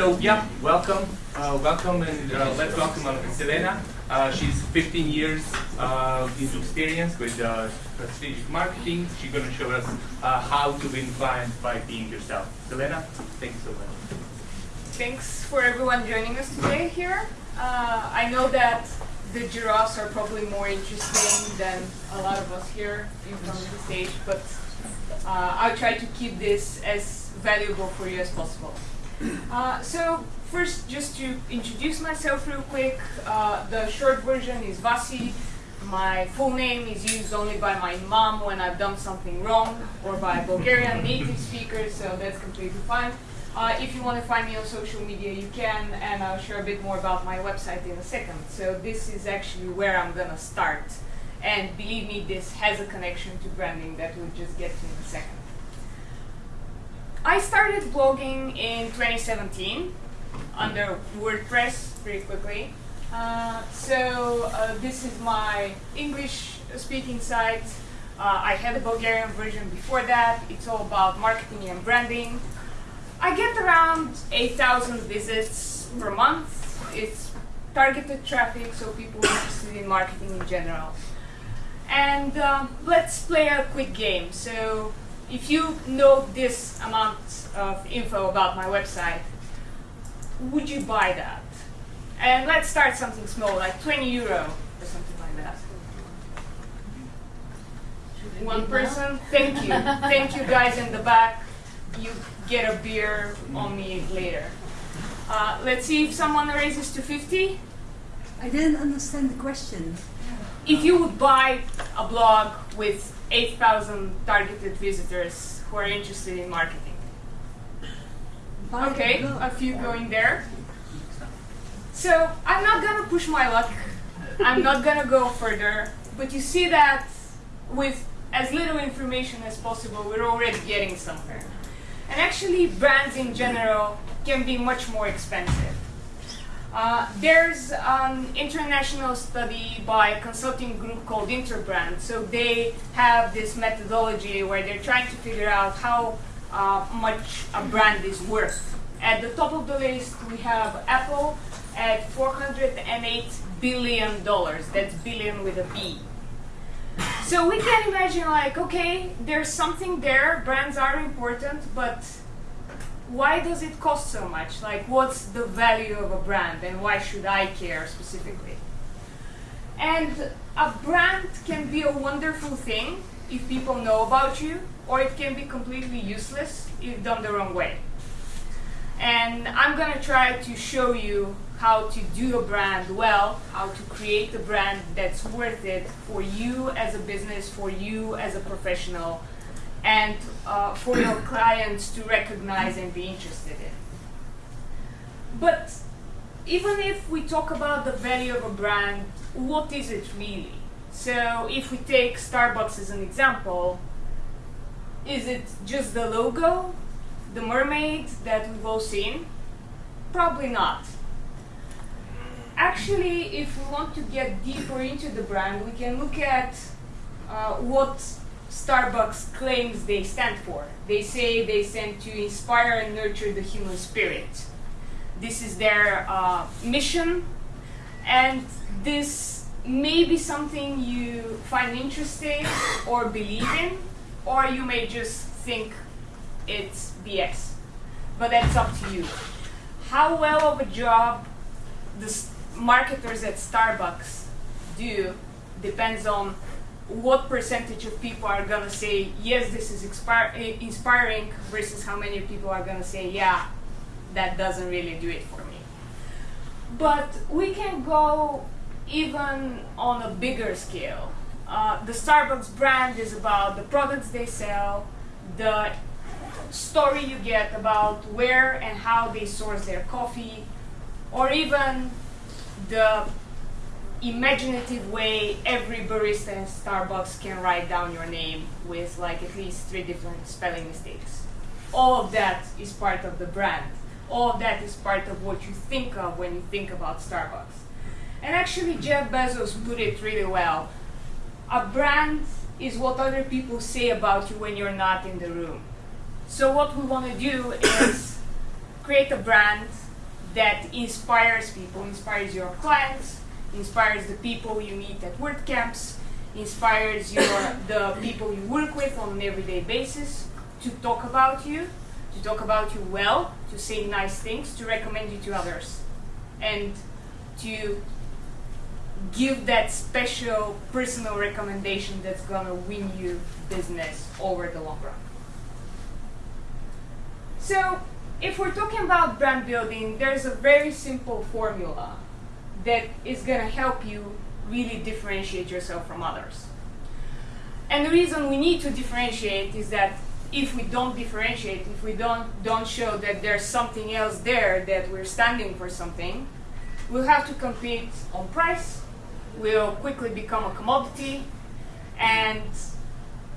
so yeah, welcome, uh, welcome, and uh, let's welcome uh, Selena. Uh, she's 15 years uh, into experience with uh, strategic marketing. She's going to show us uh, how to win clients by being yourself. Selena, thank you so much. Thanks for everyone joining us today here. Uh, I know that the giraffes are probably more interesting than a lot of us here in front of the stage, but uh, I'll try to keep this as valuable for you as possible. Uh, so first, just to introduce myself real quick, uh, the short version is Vasi. My full name is used only by my mom when I've done something wrong, or by Bulgarian native speakers, so that's completely fine. Uh, if you want to find me on social media, you can, and I'll share a bit more about my website in a second. So this is actually where I'm going to start. And believe me, this has a connection to branding that we'll just get to in a second. I started blogging in 2017 under WordPress pretty quickly. Uh, so uh, this is my English speaking site. Uh, I had a Bulgarian version before that. It's all about marketing and branding. I get around 8,000 visits per month. It's targeted traffic, so people interested in marketing in general. And um, let's play a quick game. So if you know this amount of info about my website, would you buy that? And let's start something small, like 20 euro or something like that. One person? Thank you. Thank you guys in the back. You get a beer on me later. Uh, let's see if someone raises to 50. I didn't understand the question. If you would buy a blog with 8,000 targeted visitors who are interested in marketing. Okay, a few going there. So I'm not gonna push my luck. I'm not gonna go further. But you see that with as little information as possible, we're already getting somewhere. And actually, brands in general can be much more expensive. Uh, there's an international study by a consulting group called Interbrand. So they have this methodology where they're trying to figure out how uh, much a brand is worth. At the top of the list, we have Apple at 408 billion dollars. That's billion with a B. So we can imagine like, okay, there's something there, brands are important, but why does it cost so much? Like, what's the value of a brand and why should I care specifically? And a brand can be a wonderful thing if people know about you, or it can be completely useless if done the wrong way. And I'm gonna try to show you how to do a brand well, how to create a brand that's worth it for you as a business, for you as a professional, and uh, for your clients to recognize and be interested in. But even if we talk about the value of a brand, what is it really? So if we take Starbucks as an example, is it just the logo, the mermaid that we've all seen? Probably not. Actually, if we want to get deeper into the brand, we can look at uh, what Starbucks claims they stand for. They say they stand to inspire and nurture the human spirit. This is their uh, mission, and this may be something you find interesting or believe in, or you may just think it's BS. But that's up to you. How well of a job the marketers at Starbucks do depends on what percentage of people are gonna say yes this is expir- inspiring versus how many people are gonna say yeah that doesn't really do it for me. But we can go even on a bigger scale. Uh, the starbucks brand is about the products they sell the story you get about where and how they source their coffee or even the imaginative way every barista in Starbucks can write down your name with like at least three different spelling mistakes. All of that is part of the brand. All of that is part of what you think of when you think about Starbucks. And actually, Jeff Bezos put it really well. A brand is what other people say about you when you're not in the room. So, what we want to do is create a brand that inspires people, inspires your clients, inspires the people you meet at WordCamps, inspires your the people you work with on an everyday basis to talk about you, to talk about you well, to say nice things, to recommend you to others, and to give that special personal recommendation that's gonna win you business over the long run. So, if we're talking about brand building, there's a very simple formula that is gonna help you really differentiate yourself from others. And the reason we need to differentiate is that if we don't differentiate, if we don't don't show that there's something else there that we're standing for something, we'll have to compete on price, we'll quickly become a commodity, and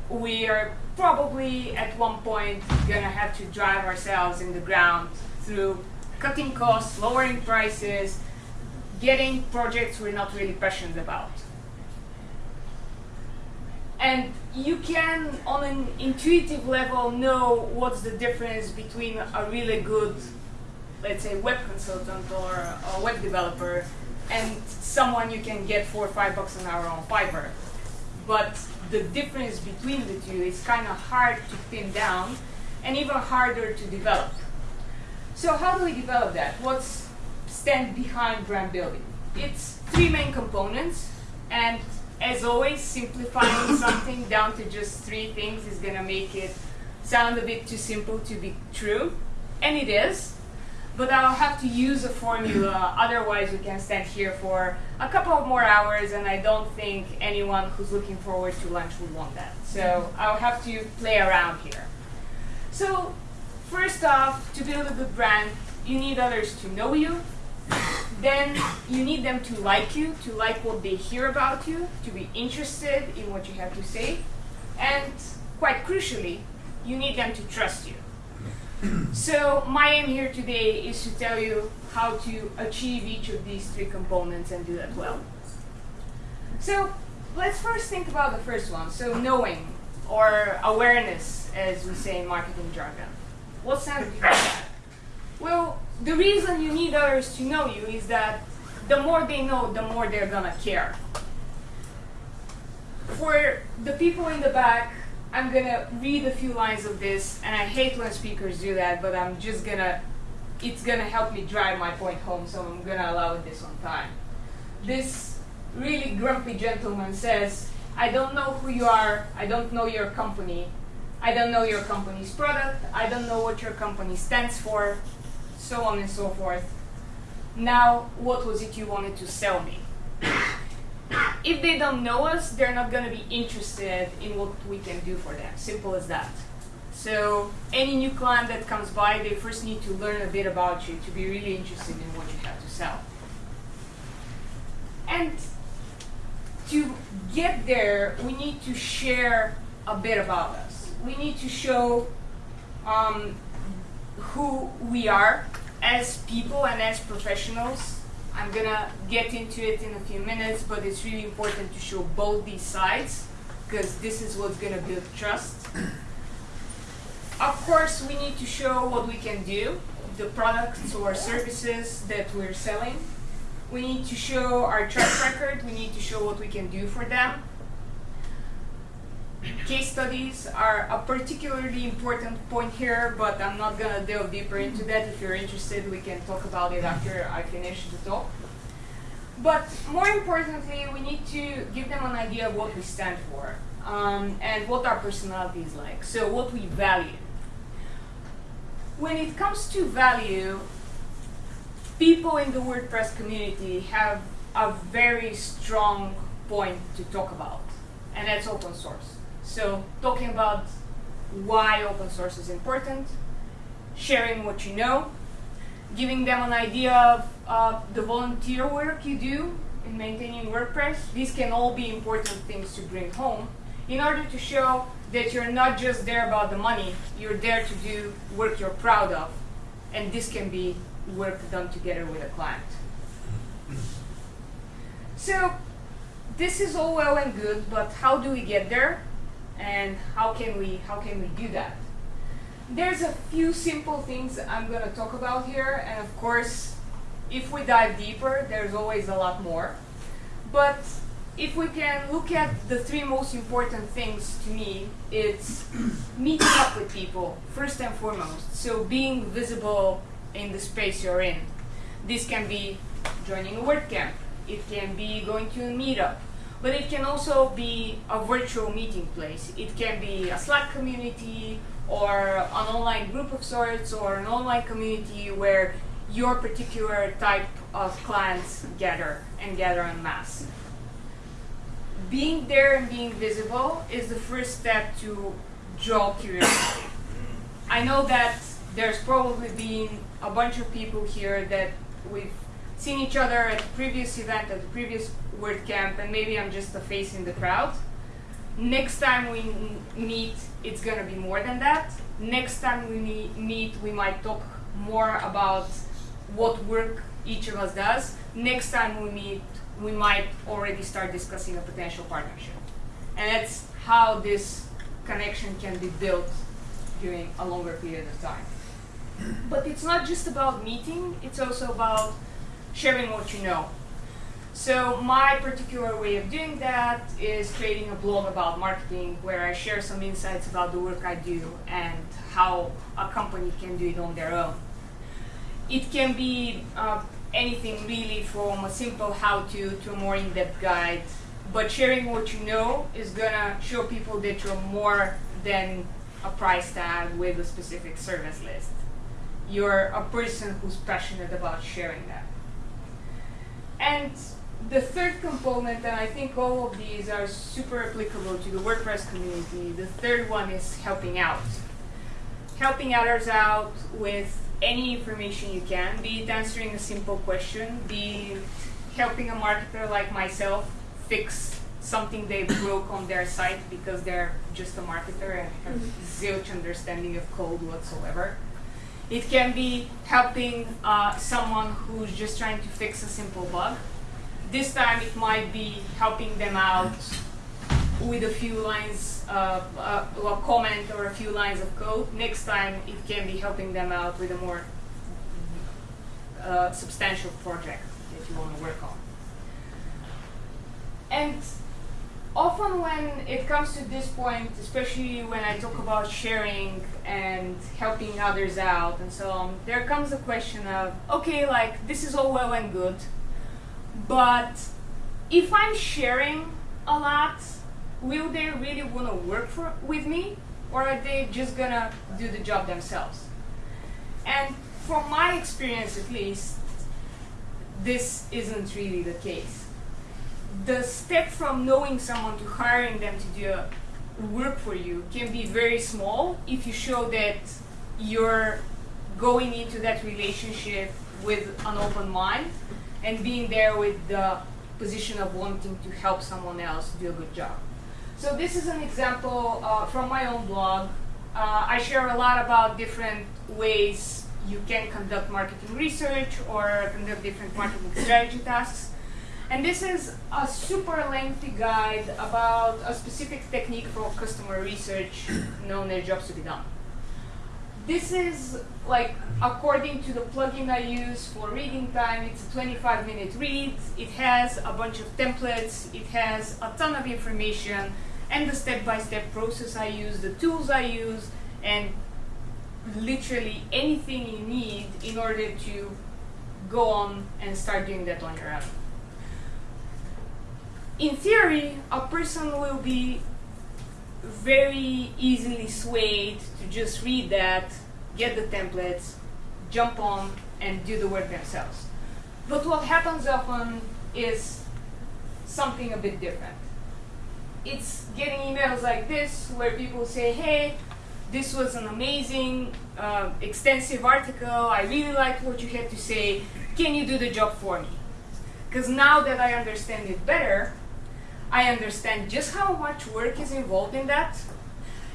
we are probably at one point gonna have to drive ourselves in the ground through cutting costs, lowering prices, getting projects we're not really passionate about. And you can, on an intuitive level, know what's the difference between a really good, let's say, web consultant or a web developer and someone you can get four or five bucks an hour on Fiverr. But the difference between the two is kind of hard to pin down and even harder to develop. So how do we develop that? What's stand behind brand building? It's three main components and as always, simplifying something down to just three things is going to make it sound a bit too simple to be true. And it is. But I'll have to use a formula, otherwise we can stand here for a couple of more hours and I don't think anyone who's looking forward to lunch would want that. So I'll have to play around here. So first off, to build a good brand, you need others to know you, then you need them to like you, to like what they hear about you, to be interested in what you have to say, and quite crucially, you need them to trust you. So my aim here today is to tell you how to achieve each of these three components and do that well. So let's first think about the first one, so knowing, or awareness, as we say in marketing jargon. That behind that? Well, the reason you need others to know you is that the more they know, the more they're gonna care. For the people in the back, I'm gonna read a few lines of this, and I hate when speakers do that, but I'm just gonna, it's gonna help me drive my point home, so I'm gonna allow this on time. This really grumpy gentleman says, I don't know who you are, I don't know your company, I don't know your company's product, I don't know what your company stands for, so on and so forth. Now, what was it you wanted to sell me? if they don't know us, they're not going to be interested in what we can do for them. Simple as that. So, any new client that comes by, they first need to learn a bit about you to be really interested in what you have to sell. And to get there, we need to share a bit about us. We need to show um, who we are as people and as professionals. I'm gonna get into it in a few minutes, but it's really important to show both these sides because this is what's gonna build trust. Of course, we need to show what we can do, the products or services that we're selling. We need to show our track record, we need to show what we can do for them. Case studies are a particularly important point here, but I'm not going to delve deeper into that. If you're interested, we can talk about it after I finish the talk. But more importantly, we need to give them an idea of what we stand for um, and what our personality is like, so what we value. When it comes to value, people in the WordPress community have a very strong point to talk about, and that's open source. So talking about why open source is important, sharing what you know, giving them an idea of uh, the volunteer work you do in maintaining WordPress. These can all be important things to bring home in order to show that you're not just there about the money, you're there to do work you're proud of. And this can be work done together with a client. So this is all well and good, but how do we get there? And how can we how can we do that? There's a few simple things I'm going to talk about here, and of course, if we dive deeper, there's always a lot more. But if we can look at the three most important things to me, it's meeting up with people, first and foremost. So being visible in the space you're in. This can be joining a WordCamp. It can be going to a meetup. But it can also be a virtual meeting place. It can be a Slack community or an online group of sorts or an online community where your particular type of clients gather and gather en masse. Being there and being visible is the first step to draw curiosity. I know that there's probably been a bunch of people here that we've seen each other at the previous event, at the previous WordCamp, and maybe I'm just a face in the crowd. Next time we meet, it's gonna be more than that. Next time we meet, we might talk more about what work each of us does. Next time we meet, we might already start discussing a potential partnership. And that's how this connection can be built during a longer period of time. But it's not just about meeting, it's also about sharing what you know. So my particular way of doing that is creating a blog about marketing where I share some insights about the work I do and how a company can do it on their own. It can be uh, anything really from a simple how-to to a more in-depth guide, but sharing what you know is gonna show people that you're more than a price tag with a specific service list. You're a person who's passionate about sharing that. And the third component, and I think all of these are super applicable to the WordPress community, the third one is helping out. Helping others out with any information you can, be it answering a simple question, be helping a marketer like myself fix something they broke on their site because they're just a marketer and have mm-hmm. zilch understanding of code whatsoever. It can be helping uh, someone who's just trying to fix a simple bug. This time it might be helping them out with a few lines, of, uh, a comment or a few lines of code. Next time it can be helping them out with a more uh, substantial project that you want to work on. And often when it comes to this point, especially when I talk about sharing and helping others out and so on, there comes a question of, okay, like this is all well and good, but if I'm sharing a lot, will they really want to work for, with me or are they just gonna do the job themselves? And from my experience at least, this isn't really the case the step from knowing someone to hiring them to do work for you can be very small if you show that you're going into that relationship with an open mind and being there with the position of wanting to help someone else do a good job. So this is an example uh, from my own blog. Uh, I share a lot about different ways you can conduct marketing research or conduct different marketing strategy tasks. And this is a super lengthy guide about a specific technique for customer research known as jobs to be done. This is like according to the plugin I use for reading time, it's a 25 minute read. It has a bunch of templates, it has a ton of information and the step-by-step -step process I use, the tools I use, and literally anything you need in order to go on and start doing that on your own in theory, a person will be very easily swayed to just read that, get the templates, jump on, and do the work themselves. But what happens often is something a bit different. It's getting emails like this where people say, hey, this was an amazing, uh, extensive article. I really liked what you had to say. Can you do the job for me? Because now that I understand it better, I understand just how much work is involved in that,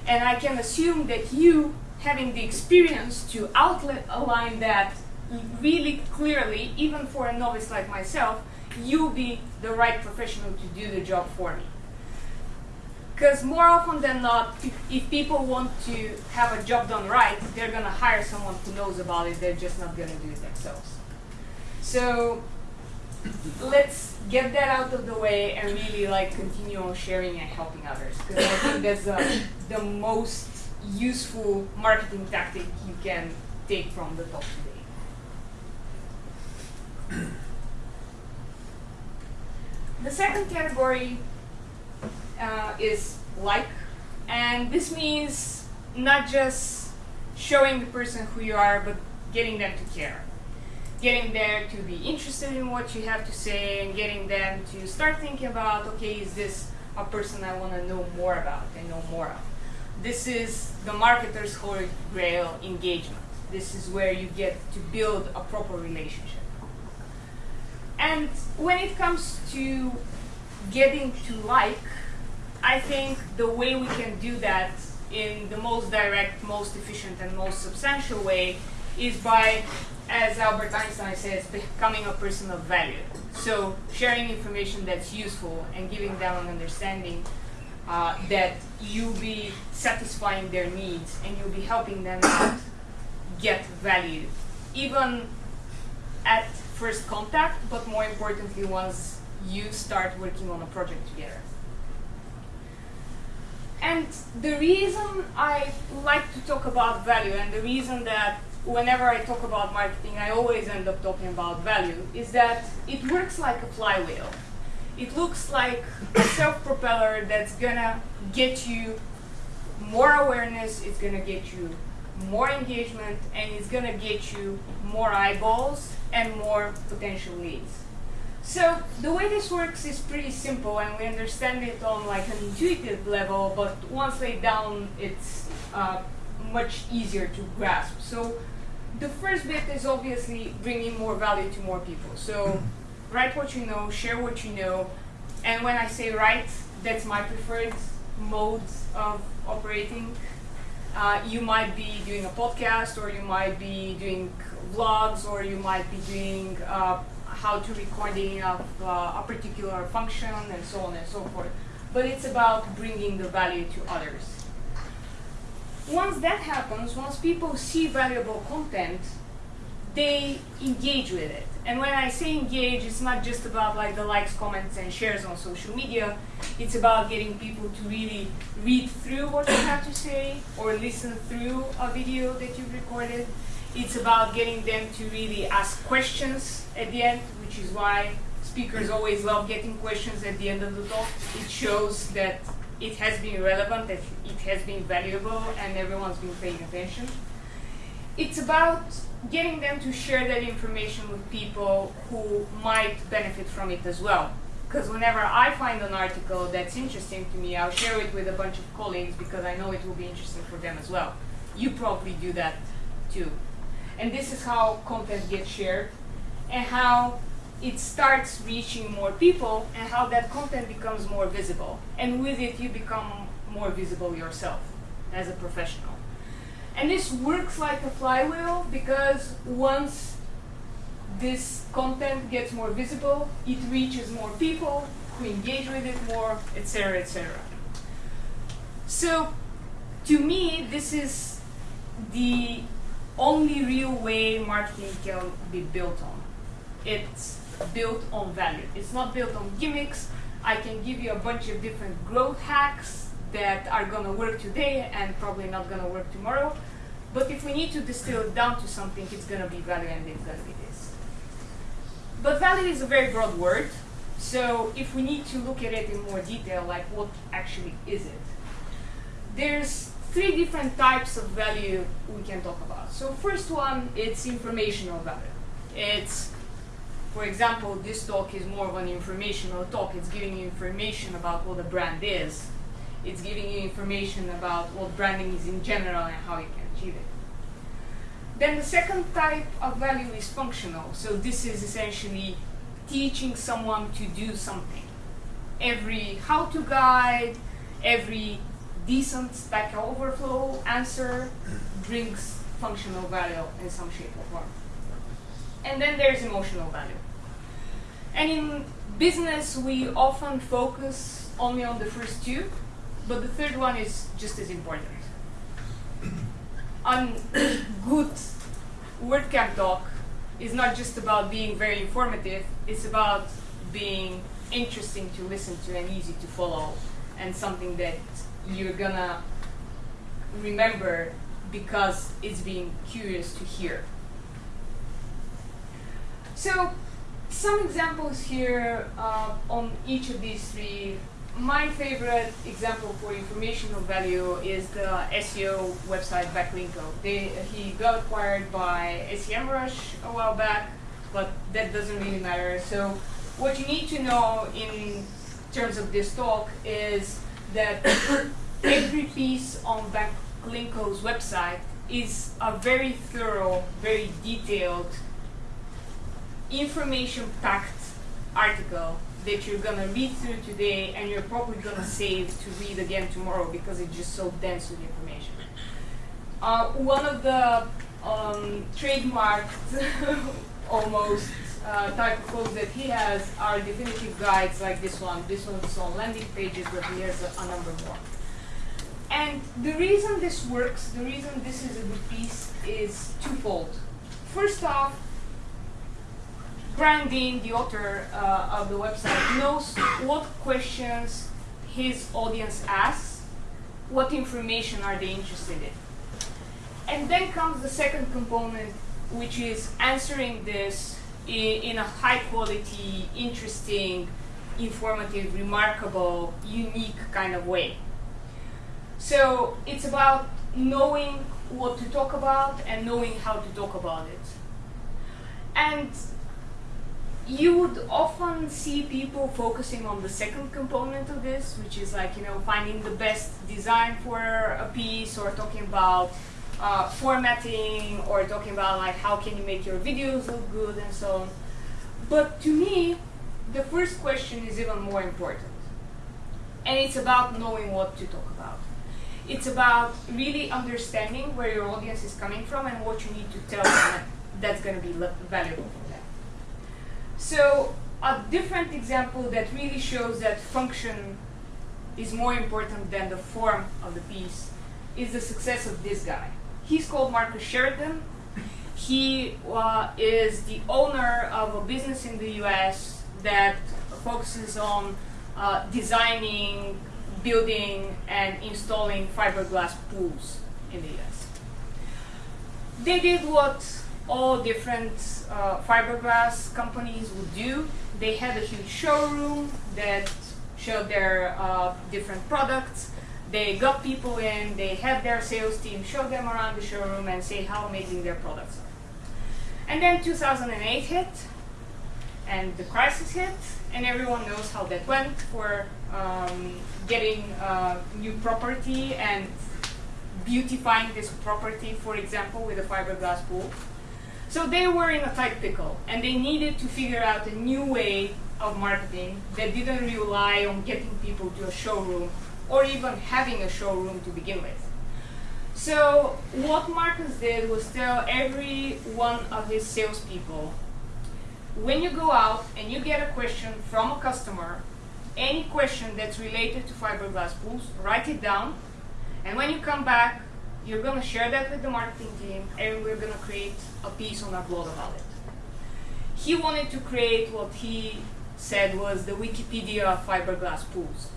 and I can assume that you, having the experience to align that really clearly, even for a novice like myself, you'll be the right professional to do the job for me. Because more often than not, if people want to have a job done right, they're going to hire someone who knows about it, they're just not going to do it themselves. So let's get that out of the way and really like continue on sharing and helping others because I think that's uh, the most useful marketing tactic you can take from the talk today. The second category uh, is like, and this means not just showing the person who you are, but getting them to care. Getting them to be interested in what you have to say and getting them to start thinking about, okay, is this a person I want to know more about and know more of? This is the marketer's holy grail engagement. This is where you get to build a proper relationship. And when it comes to getting to like, I think the way we can do that in the most direct, most efficient, and most substantial way is by, as Albert Einstein says, becoming a person of value. So sharing information that's useful and giving them an understanding uh, that you'll be satisfying their needs and you'll be helping them get value, even at first contact, but more importantly, once you start working on a project together. And the reason I like to talk about value and the reason that whenever I talk about marketing, I always end up talking about value is that it works like a flywheel. It looks like a self-propeller that's gonna get you more awareness, it's gonna get you more engagement, and it's gonna get you more eyeballs and more potential leads. So the way this works is pretty simple and we understand it on like an intuitive level, but once laid down, it's uh, much easier to grasp. So the first bit is obviously bringing more value to more people. So write what you know, share what you know, and when I say write, that's my preferred mode of operating. Uh, you might be doing a podcast, or you might be doing vlogs, or you might be doing uh, how to recording of uh, a particular function and so on and so forth. But it's about bringing the value to others. Once that happens, once people see valuable content, they engage with it. And when I say engage, it's not just about like the likes, comments, and shares on social media. It's about getting people to really read through what you have to say or listen through a video that you've recorded it's about getting them to really ask questions at the end, which is why speakers always love getting questions at the end of the talk. It shows that it has been relevant, that it has been valuable, and everyone's been paying attention. It's about getting them to share that information with people who might benefit from it as well. Because whenever I find an article that's interesting to me, I'll share it with a bunch of colleagues because I know it will be interesting for them as well. You probably do that too. And this is how content gets shared and how it starts reaching more people and how that content becomes more visible. And with it, you become more visible yourself as a professional. And this works like a flywheel because once this content gets more visible, it reaches more people who engage with it more, etc., etc. So, to me, this is the only real way marketing can be built on. It's built on value. It's not built on gimmicks. I can give you a bunch of different growth hacks that are going to work today and probably not going to work tomorrow. But if we need to distill it down to something, it's going to be value and it's going to be this. But value is a very broad word. So if we need to look at it in more detail, like what actually is it? There's three different types of value we can talk about. So first one, it's informational value. It's, for example, this talk is more of an informational talk. It's giving you information about what a brand is. It's giving you information about what branding is in general and how you can achieve it. Then the second type of value is functional. So this is essentially teaching someone to do something. Every how-to guide, every decent Stack Overflow answer brings functional value in some shape or form. And then there's emotional value. And in business, we often focus only on the first two, but the third one is just as important. On good WordCamp talk, is not just about being very informative, it's about being interesting to listen to and easy to follow and something that you're gonna remember because it's being curious to hear. So some examples here uh, on each of these three. My favorite example for informational value is the SEO website Backlinko. They, he got acquired by SEMrush a while back, but that doesn't really matter. So what you need to know in terms of this talk is that every piece on Backlinko's website is a very thorough, very detailed information-packed article that you're gonna read through today and you're probably gonna save to read again tomorrow because it's just so dense with information. Uh, one of the um, trademarked almost uh, type of codes that he has are definitive guides like this one. This one's on landing pages, but he has a, a number more. And the reason this works, the reason this is a good piece is twofold. First off, Brian Dean, the author uh, of the website, knows what questions his audience asks, what information are they interested in. And then comes the second component, which is answering this in, in a high quality, interesting, informative, remarkable, unique kind of way. So it's about knowing what to talk about and knowing how to talk about it. And you would often see people focusing on the second component of this, which is like, you know, finding the best design for a piece or talking about uh, formatting or talking about like how can you make your videos look good and so on. But to me, the first question is even more important. And it's about knowing what to talk about. It's about really understanding where your audience is coming from and what you need to tell them that's going to be valuable. So a different example that really shows that function is more important than the form of the piece is the success of this guy. He's called Marcus Sheridan. He uh, is the owner of a business in the US that focuses on uh, designing, building, and installing fiberglass pools in the US. They did what all different uh, fiberglass companies would do. They had a huge showroom that showed their uh, different products. They got people in, they had their sales team show them around the showroom and say how amazing their products are. And then 2008 hit, and the crisis hit, and everyone knows how that went for um, getting uh, new property and beautifying this property, for example, with a fiberglass pool. So they were in a tight pickle, and they needed to figure out a new way of marketing that didn't rely on getting people to a showroom or even having a showroom to begin with. So what Marcus did was tell every one of his salespeople, when you go out and you get a question from a customer, any question that's related to fiberglass pools, write it down, and when you come back, you're going to share that with the marketing team, and we're going to create a piece on our blog about it. He wanted to create what he said was the Wikipedia fiberglass pools.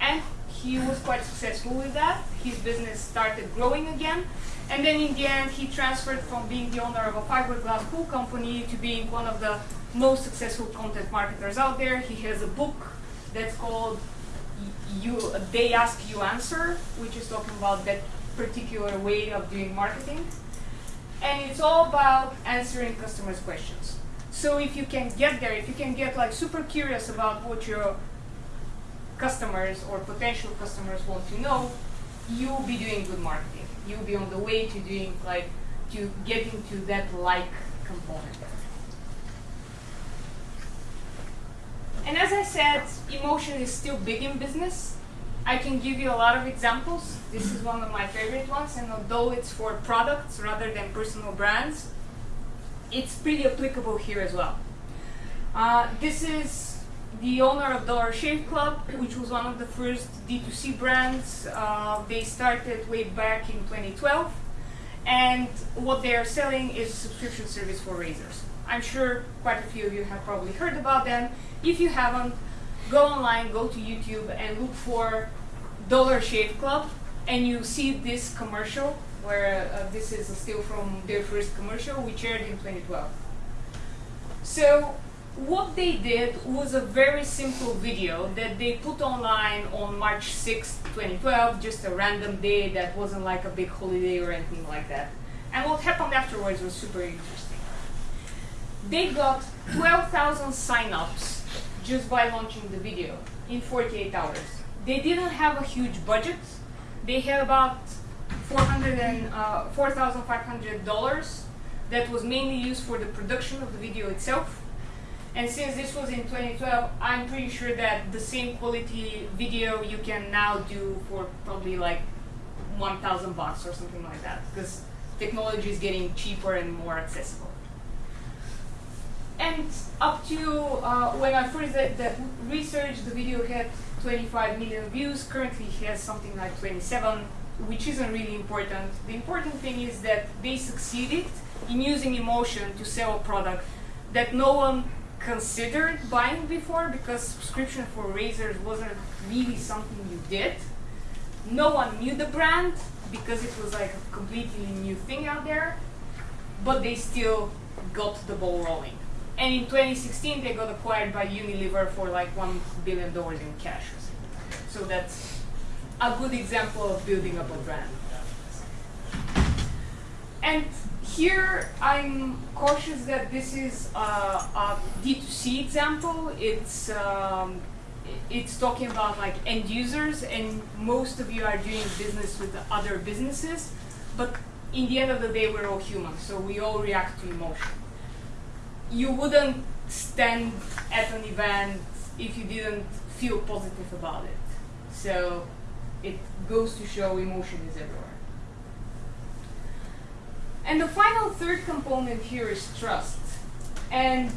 And he was quite successful with that. His business started growing again. And then in the end, he transferred from being the owner of a fiberglass pool company to being one of the most successful content marketers out there. He has a book that's called you, They Ask You Answer, which is talking about that particular way of doing marketing. And it's all about answering customers' questions. So if you can get there, if you can get like super curious about what your customers or potential customers want to know, you'll be doing good marketing. You'll be on the way to doing like to getting to that like component. And as I said, emotion is still big in business. I can give you a lot of examples. This is one of my favorite ones, and although it's for products rather than personal brands, it's pretty applicable here as well. Uh, this is the owner of Dollar Shave Club, which was one of the first D2C brands. Uh, they started way back in 2012, and what they are selling is a subscription service for razors. I'm sure quite a few of you have probably heard about them. If you haven't, go online, go to YouTube, and look for Dollar Shave Club, and you see this commercial where uh, this is still from their first commercial, which aired in 2012. So what they did was a very simple video that they put online on March 6, 2012, just a random day that wasn't like a big holiday or anything like that. And what happened afterwards was super interesting. They got 12,000 sign-ups just by launching the video in 48 hours. They didn't have a huge budget. They had about uh, $4,500 that was mainly used for the production of the video itself. And since this was in 2012, I'm pretty sure that the same quality video you can now do for probably like 1,000 bucks or something like that, because technology is getting cheaper and more accessible. And up to uh, when I first did the research, the video had 25 million views. Currently, it has something like 27, which isn't really important. The important thing is that they succeeded in using emotion to sell a product that no one considered buying before because subscription for razors wasn't really something you did. No one knew the brand because it was like a completely new thing out there, but they still got the ball rolling. And in 2016, they got acquired by Unilever for like $1 billion in cash. So that's a good example of building up a brand. And here I'm cautious that this is a a D2C example. It's um, it's talking about like end users, and most of you are doing business with other businesses. But in the end of the day, we're all human, so we all react to emotion. You wouldn't stand at an event if you didn't feel positive about it. So it goes to show emotion is everywhere. And the final third component here is trust. And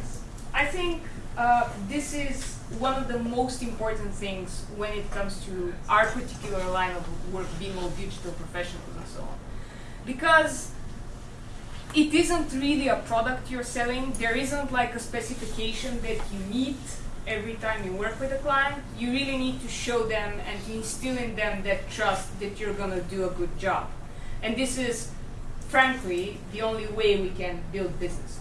I think uh, this is one of the most important things when it comes to our particular line of work, being all digital professionals and so on. Because it isn't really a product you're selling. There isn't like a specification that you meet every time you work with a client. You really need to show them and instill in them that trust that you're gonna do a good job. And this is frankly, the only way we can build business.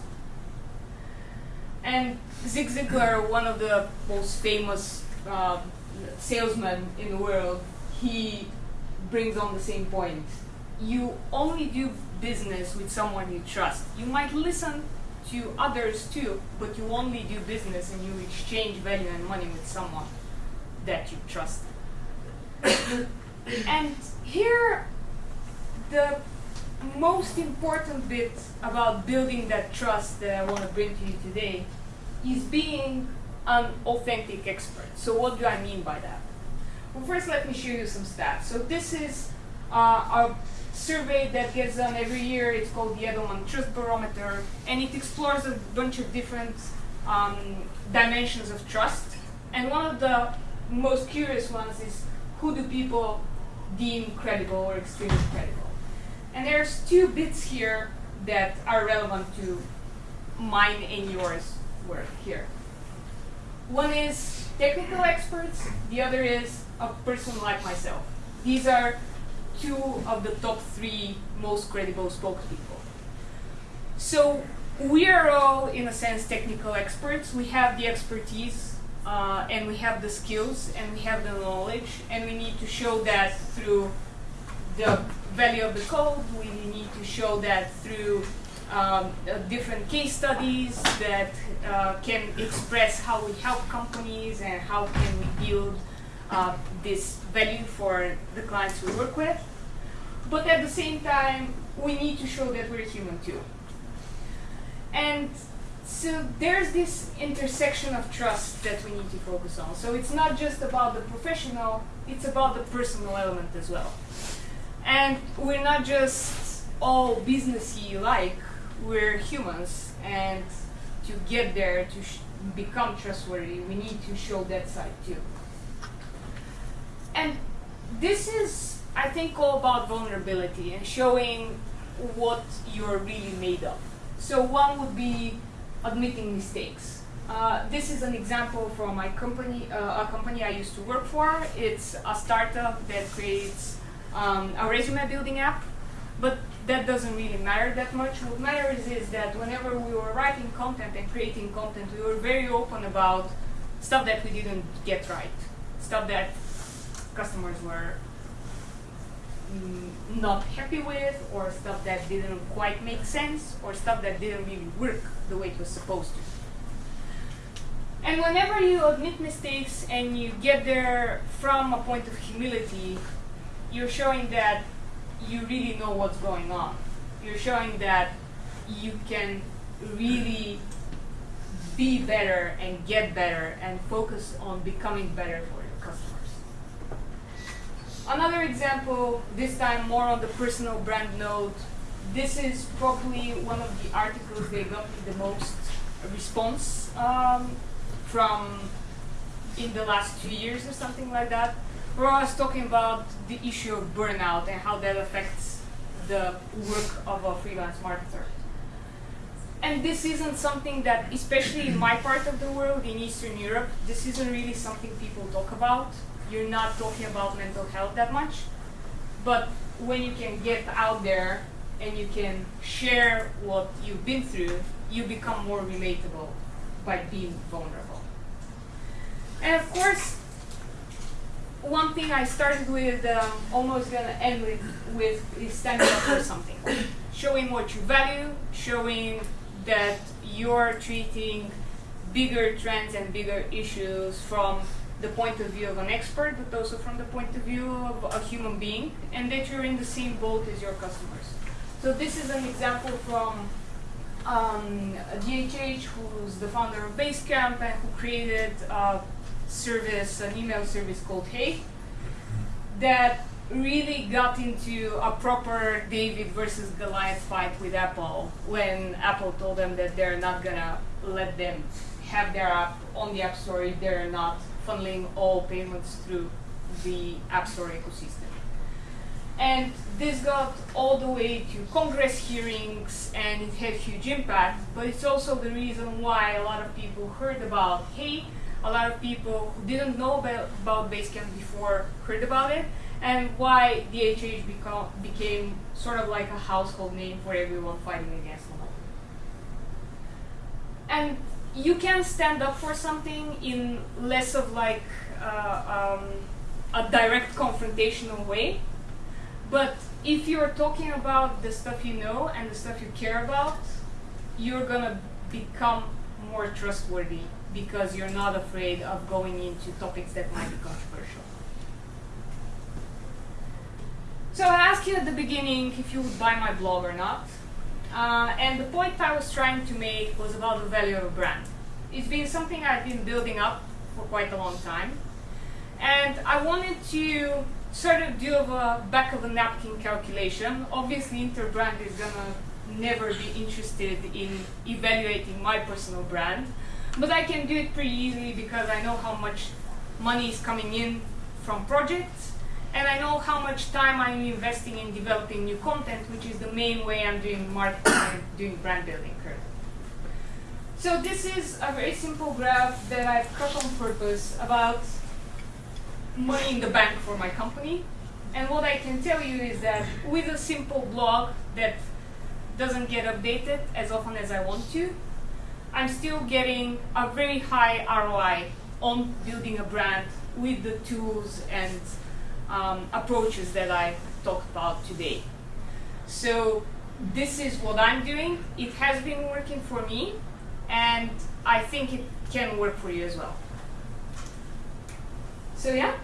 And Zig Ziglar, one of the most famous uh, salesmen in the world, he brings on the same point. You only do business with someone you trust. You might listen to others too, but you only do business and you exchange value and money with someone that you trust. and here, the most important bit about building that trust that I want to bring to you today is being an authentic expert. So what do I mean by that? Well, first let me show you some stats. So this is uh, a survey that gets done every year. It's called the Edelman Trust Barometer, and it explores a bunch of different um, dimensions of trust. And one of the most curious ones is who do people deem credible or extremely credible? And there's two bits here that are relevant to mine and yours work here. One is technical experts, the other is a person like myself. These are two of the top three most credible spokespeople. So we are all, in a sense, technical experts. We have the expertise, uh, and we have the skills, and we have the knowledge, and we need to show that through the value of the code. We need to show that through um, uh, different case studies that uh, can express how we help companies and how can we build uh, this value for the clients we work with. But at the same time, we need to show that we're human too. And so there's this intersection of trust that we need to focus on. So it's not just about the professional, it's about the personal element as well. And we're not just all businessy like, we're humans. And to get there, to become trustworthy, we need to show that side too. And this is, I think, all about vulnerability and showing what you're really made of. So one would be admitting mistakes. Uh, this is an example from my company, uh, a company I used to work for. It's a startup that creates um, a resume building app, but that doesn't really matter that much. What matters is that whenever we were writing content and creating content, we were very open about stuff that we didn't get right, stuff that customers were mm, not happy with, or stuff that didn't quite make sense, or stuff that didn't really work the way it was supposed to. And whenever you admit mistakes and you get there from a point of humility, you're showing that you really know what's going on. You're showing that you can really be better and get better and focus on becoming better for. Another example, this time more on the personal brand note, this is probably one of the articles that got the most response um, from in the last two years or something like that, where I was talking about the issue of burnout and how that affects the work of a freelance marketer. And this isn't something that, especially in my part of the world, in Eastern Europe, this isn't really something people talk about. You're not talking about mental health that much. But when you can get out there and you can share what you've been through, you become more relatable by being vulnerable. And of course, one thing I started with, um, almost gonna end with, with is standing up for something. Showing what you value, showing that you're treating bigger trends and bigger issues from the point of view of an expert, but also from the point of view of a human being, and that you're in the same boat as your customers. So this is an example from um, DHH, who's the founder of Basecamp and who created a service, an email service called Hey, that really got into a proper David versus Goliath fight with Apple when Apple told them that they're not gonna let them have their app on the App Store if they're not funneling all payments through the App Store ecosystem. And this got all the way to Congress hearings and it had huge impact, but it's also the reason why a lot of people heard about, hey, a lot of people who didn't know about, about Basecamp before heard about it, and why DHH become, became sort of like a household name for everyone fighting against them. And you can stand up for something in less of like uh, um, a direct confrontational way, but if you're talking about the stuff you know and the stuff you care about, you're gonna become more trustworthy because you're not afraid of going into topics that might be controversial. So I asked you at the beginning if you would buy my blog or not. Uh, and the point I was trying to make was about the value of a brand. It's been something I've been building up for quite a long time. And I wanted to sort of do a back of a napkin calculation. Obviously, Interbrand is gonna never be interested in evaluating my personal brand. But I can do it pretty easily because I know how much money is coming in from projects and I know how much time I'm investing in developing new content, which is the main way I'm doing marketing and doing brand building currently. So this is a very simple graph that I've cut on purpose about money in the bank for my company. And what I can tell you is that with a simple blog that doesn't get updated as often as I want to, I'm still getting a very high ROI on building a brand with the tools and um, approaches that I talked about today. So this is what I'm doing. It has been working for me, and I think it can work for you as well. So yeah,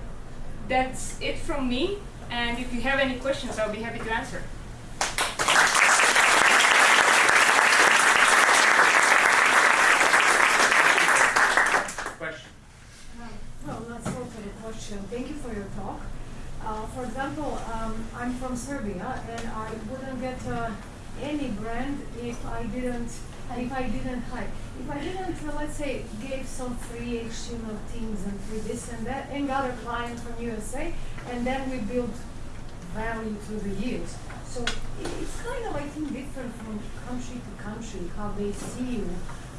that's it from me. And if you have any questions, I'll be happy to answer. Thank you for your talk. Uh, for example, um, I'm from Serbia, and I wouldn't get uh, any brand if I didn't if I didn't hire. If I didn't, uh, let's say, give some free HTML themes and free this and that, and got a client from USA, and then we build value through the years. So it's kind of, I think, different from country to country how they see you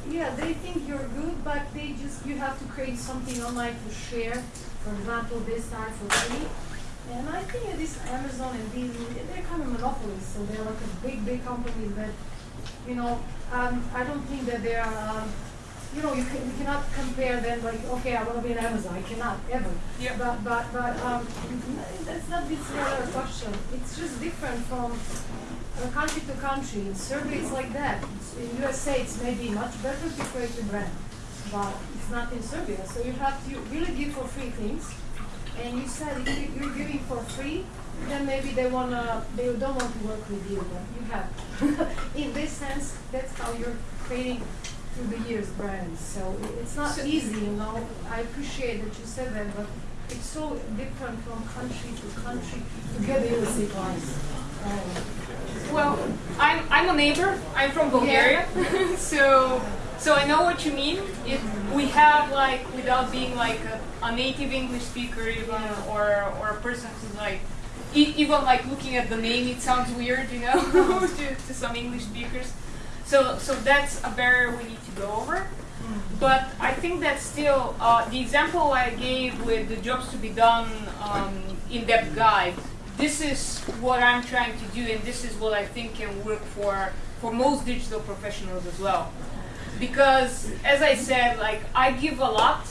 yeah, they think you're good, but they just you have to create something online to share. For example, they start for free, and I think this Amazon and these they're kind of monopolies, so they're like a big, big companies that, you know, um, I don't think that they are. Um, you know, you, can, you cannot compare them like, okay, I want to be an Amazon. I cannot ever. Yeah. But but but um, that's not this other question. It's just different from uh, country to country. In Serbia, it's like that. It's- in USA, it's maybe much better to create a brand, but it's not in Serbia. So you have to really give for free things. And you said if you- you're giving for free, then maybe they wanna they don't want to work with you, but you have. in this sense, that's how you're creating through the years brands. So it's not So- easy, you know. I appreciate that you said that, but it's so different from country to country to get the. Um, Well, I'm I'm a neighbor. I'm from Bulgaria, so so I know what you mean. It, we have like without being like a, a native English speaker even or or a person who's like e- even like looking at the name, it sounds weird, you know, to, to some English speakers. So so that's a barrier we need to go over. But I think that still, uh, the example I gave with the jobs to be done um, in-depth guide, this is what I'm trying to do, and this is what I think can work for for most digital professionals as well. Because, as I said, like I give a lot,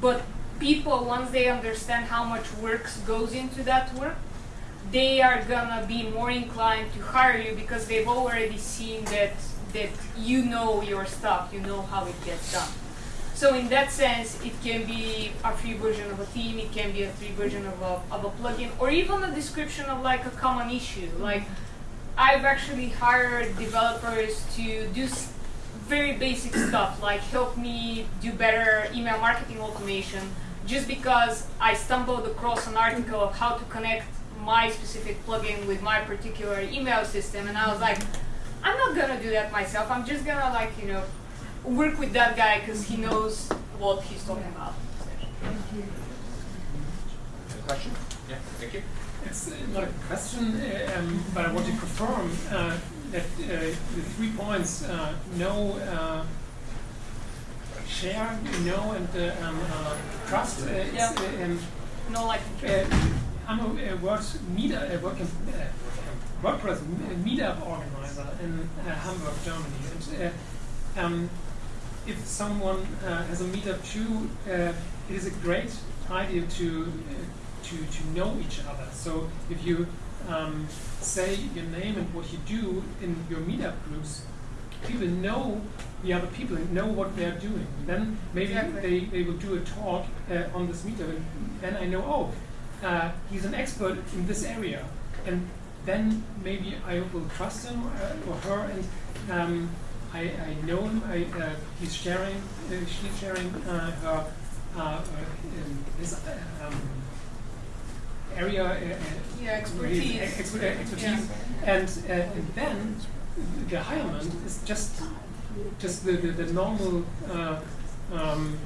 but people once they understand how much work goes into that work, they are gonna be more inclined to hire you because they've already seen that that you know your stuff, you know how it gets done. So in that sense, it can be a free version of a theme, it can be a free version of a, of a plugin, or even a description of like a common issue. Like I've actually hired developers to do very basic stuff, like help me do better email marketing automation, just because I stumbled across an article of how to connect my specific plugin with my particular email system, and I was like, I'm not gonna do that myself. I'm just gonna like you know work with that guy because he knows what he's talking about. Question? Yeah, thank you. It's not a question, uh, um, but I want to confirm uh, that uh, the three points, uh, know, uh, share, know, and uh, um, uh, trust. Uh, Yeah. um, No like uh, I'm a, a word meetup, a work, uh, WordPress meetup organizer in uh, Hamburg, Germany. And, uh, um, if someone uh, has a meetup too, uh, it is a great idea to uh, to to know each other. So if you um, say your name and what you do in your meetup groups, people know the other people and know what they are doing. Then maybe Exactly. they, they will do a talk uh, on this meetup, and then I know oh uh, he's an expert in this area, and then maybe I will trust him uh, or her, and um, I, I know him. I, uh, he's sharing, uh, she's sharing uh, her uh, uh, um, his um, area, uh, uh, Yeah, expertise. ex- ex- uh, expertise, and uh, and then the hirement is just just the the, the normal. Uh, um,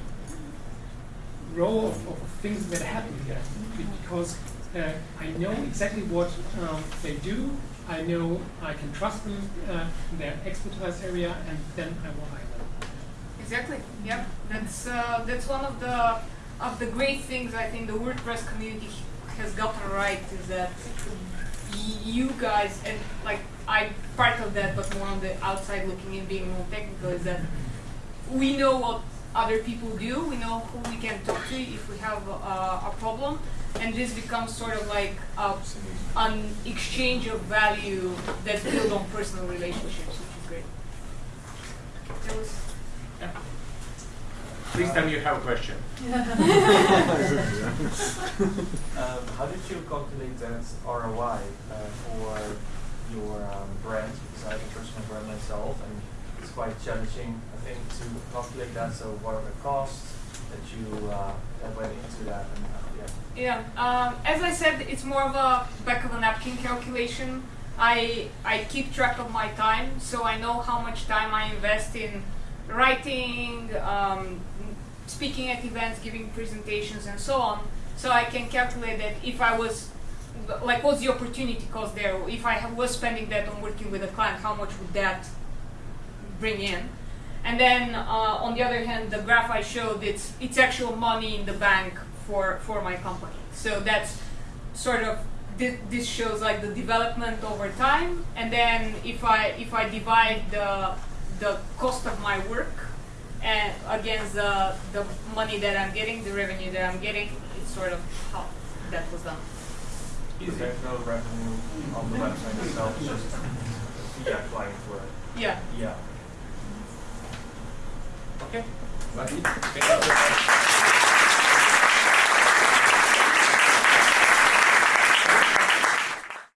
row of, of things that happen here because uh, I know exactly what um, they do. I know I can trust them uh, in their expertise area, and then I will hire them. Exactly. Yep. That's uh, that's one of the of the great things I think the WordPress community has gotten right is that you guys and like I'm part of that, but more on the outside looking in, being more technical, is that we know what other people do. We know who we can talk to if we have a, a problem, and this becomes sort of like a, an exchange of value that's built on personal relationships, which is great. Was Please tell me you have a question. Um, how did you calculate that ROI uh, for your um, brand? Because I have a personal brand myself, and it's quite challenging, I think, to calculate that. So, what are the costs that you uh, that went into that? And uh, yeah, Yeah, um, as I said, it's more of a back of a napkin calculation. I I keep track of my time, so I know how much time I invest in writing, um, speaking at events, giving presentations, and so on. So I can calculate that if I was like, what's the opportunity cost there? If I was spending that on working with a client, how much would that bring in? And then uh, on the other hand, the graph I showed it's it's actual money in the bank for for my company. So that's sort of thi- this shows like the development over time. And then if I if I divide the the cost of my work and against the the money that I'm getting, the revenue that I'm getting, it's sort of how that was done. So there's no revenue on the website itself, it's just via client work. Yeah. Yeah. Okay. Well, thank you.